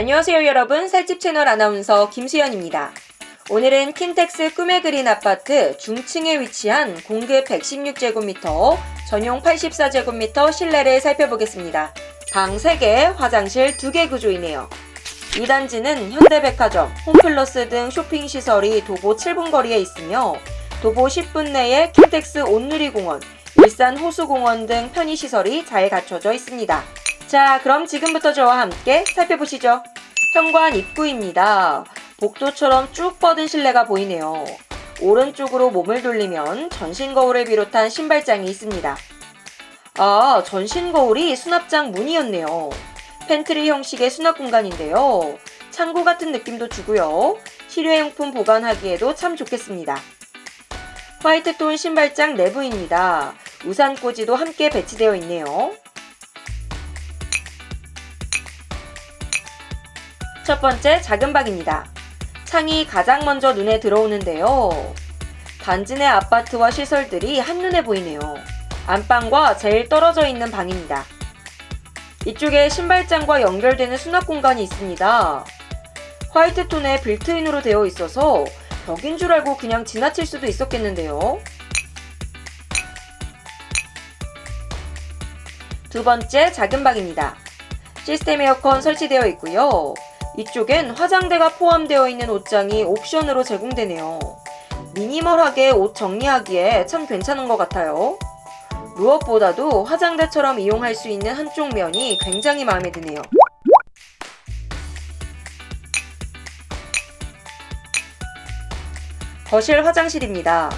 안녕하세요 여러분 살집 채널 아나운서 김수연입니다. 오늘은 킨텍스 꿈의 그린 아파트 중층에 위치한 공급 116제곱미터, 전용 84제곱미터 실내를 살펴보겠습니다. 방 3개, 화장실 2개 구조이네요. 이 단지는 현대백화점, 홈플러스 등 쇼핑시설이 도보 7분 거리에 있으며 도보 10분 내에 킨텍스 온누리공원, 일산 호수공원 등 편의시설이 잘 갖춰져 있습니다. 자 그럼 지금부터 저와 함께 살펴보시죠. 현관 입구입니다. 복도처럼 쭉 뻗은 실내가 보이네요. 오른쪽으로 몸을 돌리면 전신 거울을 비롯한 신발장이 있습니다. 아, 전신 거울이 수납장 문이었네요. 팬트리 형식의 수납 공간인데요. 창고 같은 느낌도 주고요. 실외용품 보관하기에도 참 좋겠습니다. white tone 신발장 내부입니다. 우산 꽂이도 함께 배치되어 있네요. 첫 번째 작은 방입니다. 창이 가장 먼저 눈에 들어오는데요. 단지 내 아파트와 시설들이 한눈에 보이네요. 안방과 제일 떨어져 있는 방입니다. 이쪽에 신발장과 연결되는 수납 공간이 있습니다. 화이트톤의 빌트인으로 되어 있어서 벽인 줄 알고 그냥 지나칠 수도 있었겠는데요. 두 번째 작은 방입니다. 시스템 에어컨 설치되어 있고요. 이쪽엔 화장대가 포함되어 있는 옷장이 옵션으로 제공되네요. 미니멀하게 옷 정리하기에 참 괜찮은 것 같아요. 무엇보다도 화장대처럼 이용할 수 있는 한쪽 면이 굉장히 마음에 드네요. 거실 화장실입니다.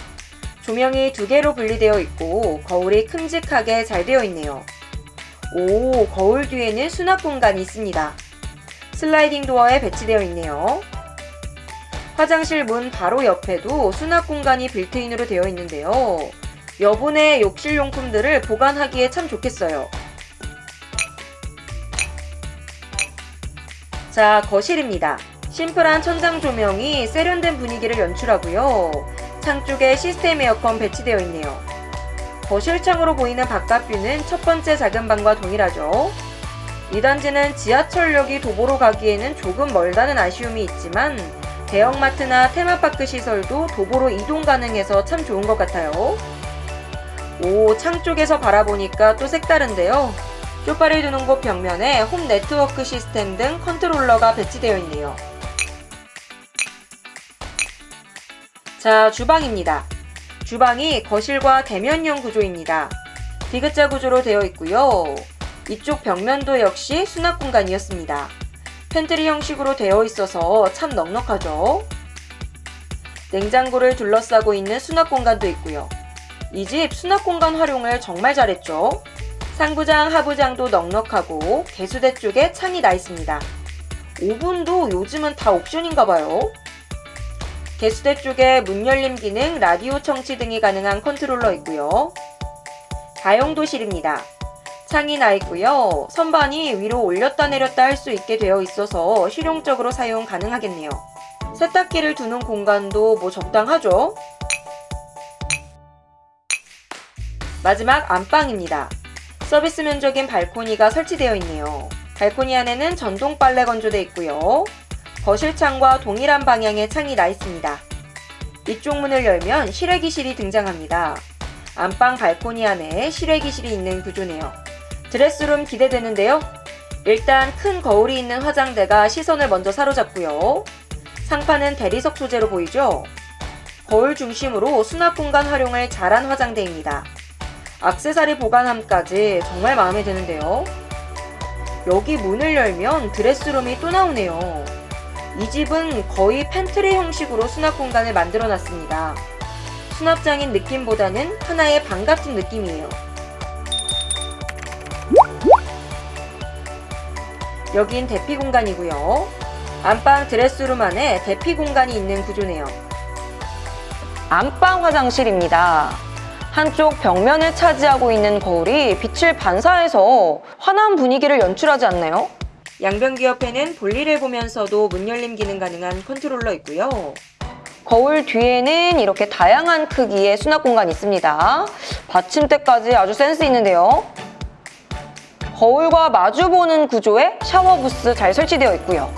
조명이 두 개로 분리되어 있고 거울이 큼직하게 잘 되어 있네요. 오, 거울 뒤에는 수납 공간이 있습니다. 슬라이딩 도어에 배치되어 있네요. 화장실 문 바로 옆에도 수납 공간이 빌트인으로 되어 있는데요. 여분의 욕실 용품들을 보관하기에 참 좋겠어요. 자, 거실입니다. 심플한 천장 조명이 세련된 분위기를 연출하고요. 창 쪽에 시스템 에어컨 배치되어 있네요. 거실 창으로 보이는 바깥뷰는 첫 번째 작은 방과 동일하죠. 이 단지는 지하철역이 도보로 가기에는 조금 멀다는 아쉬움이 있지만 대형마트나 테마파크 시설도 도보로 이동 가능해서 참 좋은 것 같아요. 오, 창 쪽에서 바라보니까 또 색다른데요. 쇼파를 두는 곳 벽면에 홈 네트워크 시스템 등 컨트롤러가 배치되어 있네요. 자, 주방입니다. 주방이 거실과 대면형 구조입니다. 디귿자 구조로 되어 있고요. 이쪽 벽면도 역시 수납 공간이었습니다. 팬트리 형식으로 되어 있어서 참 넉넉하죠. 냉장고를 둘러싸고 있는 수납 공간도 있고요. 이 집 수납 공간 활용을 정말 잘했죠. 상부장, 하부장도 넉넉하고 개수대 쪽에 창이 나 있습니다. 오븐도 요즘은 다 옵션인가봐요. 개수대 쪽에 문 열림 기능, 라디오 청취 등이 가능한 컨트롤러 있고요. 다용도실입니다. 창이 나 있고요. 선반이 위로 올렸다 내렸다 할 수 있게 되어 있어서 실용적으로 사용 가능하겠네요. 세탁기를 두는 공간도 뭐 적당하죠? 마지막 안방입니다. 서비스 면적인 발코니가 설치되어 있네요. 발코니 안에는 전동 빨래 건조대 있고요. 거실 창과 동일한 방향의 창이 나 있습니다. 이쪽 문을 열면 실외기실이 등장합니다. 안방 발코니 안에 실외기실이 있는 구조네요. 드레스룸 기대되는데요. 일단 큰 거울이 있는 화장대가 시선을 먼저 사로잡고요. 상판은 대리석 소재로 보이죠? 거울 중심으로 수납 공간 활용을 잘한 화장대입니다. 악세사리 보관함까지 정말 마음에 드는데요. 여기 문을 열면 dress room이 또 나오네요. 이 집은 거의 팬트리 형식으로 수납 공간을 만들어 놨습니다. 수납장인 느낌보다는 하나의 방 같은 느낌이에요. 여긴 대피 공간이고요. 안방 dress room 안에 대피 공간이 있는 구조네요. 안방 화장실입니다. 한쪽 벽면을 차지하고 있는 거울이 빛을 반사해서 환한 분위기를 연출하지 않나요? 양변기 옆에는 볼일을 보면서도 문 열림 기능 가능한 컨트롤러 있고요. 거울 뒤에는 이렇게 다양한 크기의 수납 공간이 있습니다. 받침대까지 아주 센스 있는데요. 거울과 마주보는 구조의 샤워 부스 잘 설치되어 있고요.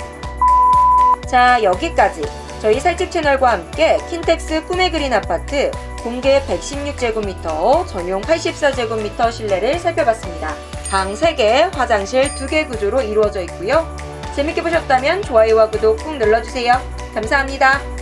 자 여기까지 저희 살집 채널과 함께 킨텍스 꿈의 그린 아파트 공개 116제곱미터 전용 84제곱미터 실내를 살펴봤습니다. 방 3개, 화장실 2개 구조로 이루어져 있고요. 재밌게 보셨다면 좋아요와 구독 꾹 눌러주세요. 감사합니다.